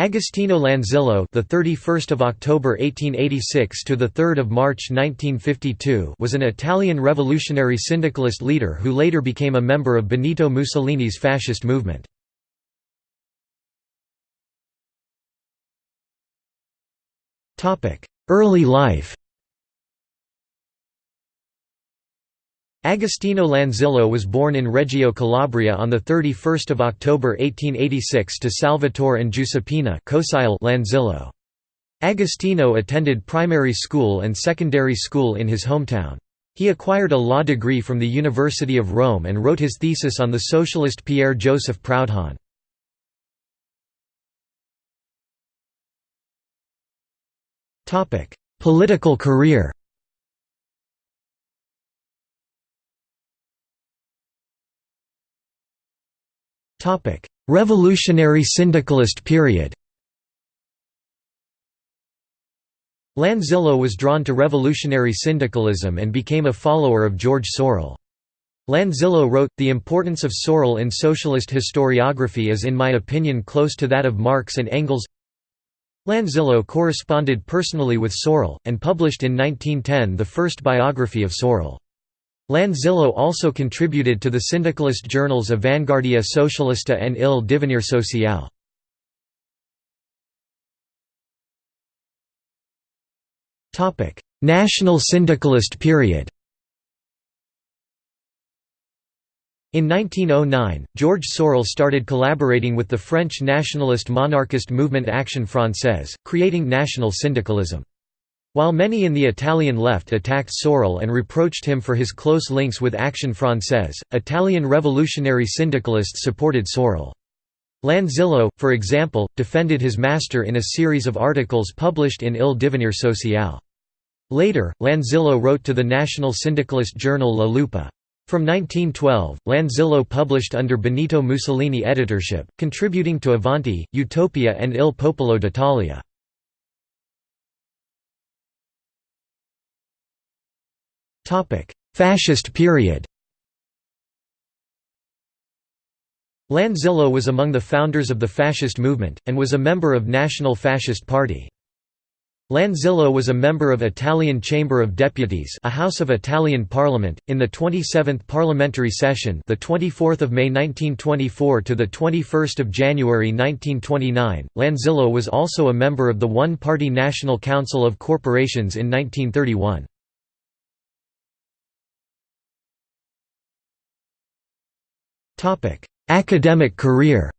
Agostino Lanzillo, the 31st of October 1886 to the 3rd of March 1952, was an Italian revolutionary syndicalist leader who later became a member of Benito Mussolini's fascist movement. Topic: Early life. Agostino Lanzillo was born in Reggio Calabria on 31 October 1886 to Salvatore and Giuseppina Lanzillo. Agostino attended primary school and secondary school in his hometown. He acquired a law degree from the University of Rome and wrote his thesis on the socialist Pierre Joseph Proudhon. Political career Revolutionary syndicalist period Lanzillo was drawn to revolutionary syndicalism and became a follower of George Sorel. Lanzillo wrote, The importance of Sorel in socialist historiography is in my opinion close to that of Marx and Engels Lanzillo corresponded personally with Sorel, and published in 1910 the first biography of Sorel. Lanzillo also contributed to the syndicalist journals Avanguardia Socialista and Il Divenire Sociale. National syndicalist period In 1909, George Sorel started collaborating with the French nationalist monarchist movement Action Française, creating national syndicalism. While many in the Italian left attacked Sorel and reproached him for his close links with Action Française, Italian revolutionary syndicalists supported Sorel. Lanzillo, for example, defended his master in a series of articles published in Il Divenire Sociale. Later, Lanzillo wrote to the national syndicalist journal La Lupa. From 1912, Lanzillo published under Benito Mussolini editorship, contributing to Avanti, Utopia and Il Popolo d'Italia. Fascist period Lanzillo was among the founders of the fascist movement, and was a member of National Fascist Party. Lanzillo was a member of Italian Chamber of Deputies, a house of Italian Parliament, in the 27th parliamentary session, the 24th of May 1924 to the 21st of January 1929. Lanzillo was also a member of the one-party National Council of Corporations in 1931. Academic career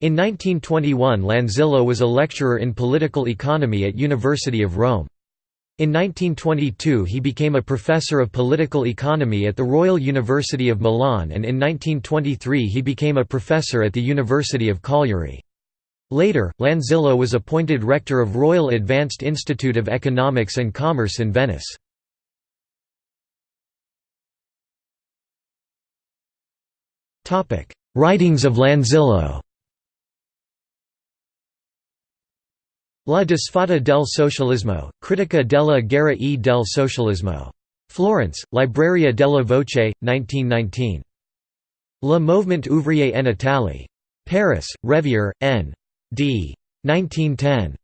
In 1921 Lanzillo was a lecturer in political economy at University of Rome. In 1922 he became a professor of political economy at the Royal University of Milan and in 1923 he became a professor at the University of Cagliari. Later, Lanzillo was appointed rector of Royal Advanced Institute of Economics and Commerce in Venice. Writings of Lanzillo La disfatta del socialismo, critica della guerra e del socialismo. Florence, Libreria della Voce, 1919. Le Mouvement ouvrier en Italie. Paris, Rivière, N. D. 1910.